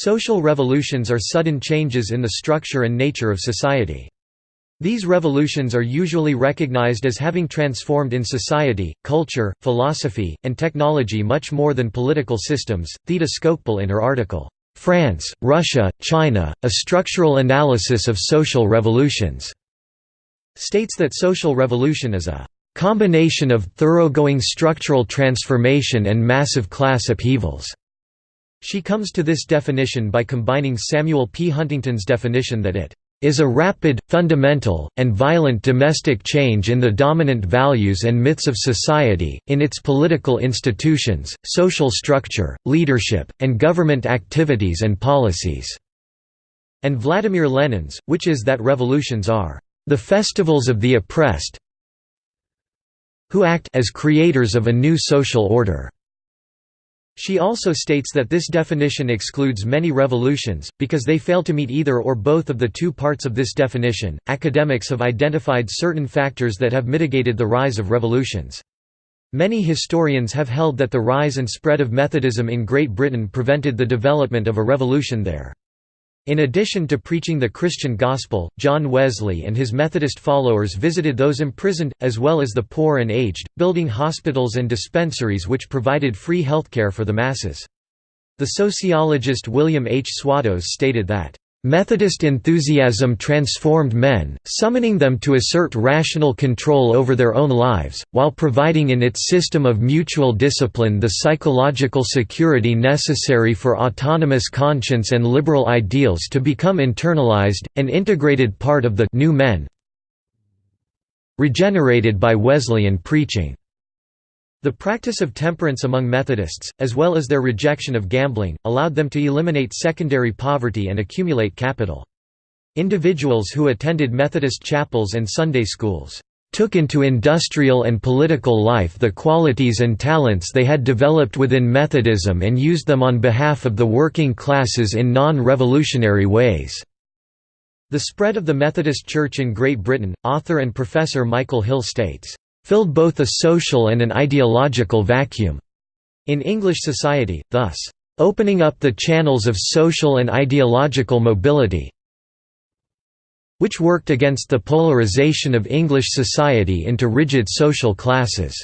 Social revolutions are sudden changes in the structure and nature of society. These revolutions are usually recognized as having transformed in society, culture, philosophy, and technology much more than political systems. Theda Skocpol in her article, France, Russia, China, A Structural Analysis of Social Revolutions, states that social revolution is a combination of thoroughgoing structural transformation and massive class upheavals. She comes to this definition by combining Samuel P. Huntington's definition that it is a rapid, fundamental, and violent domestic change in the dominant values and myths of society, in its political institutions, social structure, leadership, and government activities and policies." And Vladimir Lenin's, which is that revolutions are the festivals of the oppressed who act as creators of a new social order. She also states that this definition excludes many revolutions, because they fail to meet either or both of the two parts of this definition. Academics have identified certain factors that have mitigated the rise of revolutions. Many historians have held that the rise and spread of Methodism in Great Britain prevented the development of a revolution there. In addition to preaching the Christian gospel, John Wesley and his Methodist followers visited those imprisoned, as well as the poor and aged, building hospitals and dispensaries which provided free healthcare for the masses. The sociologist William H. Swatos stated that, Methodist enthusiasm transformed men, summoning them to assert rational control over their own lives, while providing in its system of mutual discipline the psychological security necessary for autonomous conscience and liberal ideals to become internalized, an integrated part of the new men regenerated by Wesleyan preaching. The practice of temperance among Methodists, as well as their rejection of gambling, allowed them to eliminate secondary poverty and accumulate capital. Individuals who attended Methodist chapels and Sunday schools took into industrial and political life the qualities and talents they had developed within Methodism and used them on behalf of the working classes in non-revolutionary ways." The spread of the Methodist Church in Great Britain, author and professor Michael Hill states, filled both a social and an ideological vacuum in English society, thus, opening up the channels of social and ideological mobility which worked against the polarization of English society into rigid social classes.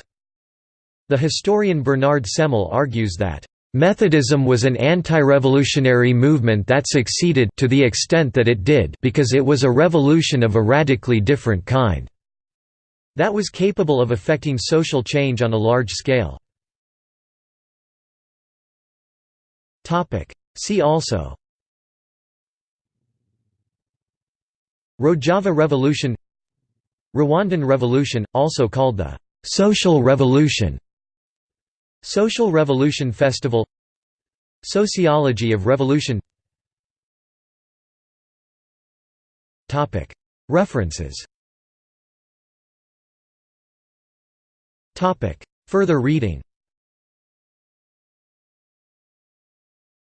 The historian Bernard Semmel argues that Methodism was an anti-revolutionary movement that succeeded to the extent that it did because it was a revolution of a radically different kind that was capable of affecting social change on a large scale. See also. Rojava Revolution. Rwandan Revolution, also called the «Social Revolution» Social Revolution Festival. Sociology of Revolution. References Further reading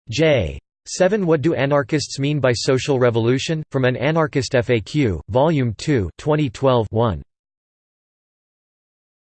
J. 7 What do anarchists mean by social revolution? From an Anarchist FAQ, Volume 2 2012 1.